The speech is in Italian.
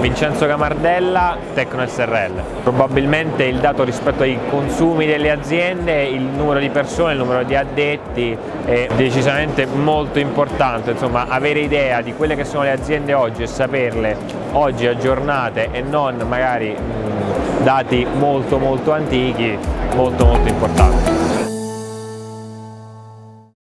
Vincenzo Camardella, Tecno SRL. Probabilmente il dato rispetto ai consumi delle aziende, il numero di persone, il numero di addetti è decisamente molto importante, insomma avere idea di quelle che sono le aziende oggi e saperle oggi aggiornate e non magari mh, dati molto molto antichi, molto molto importante.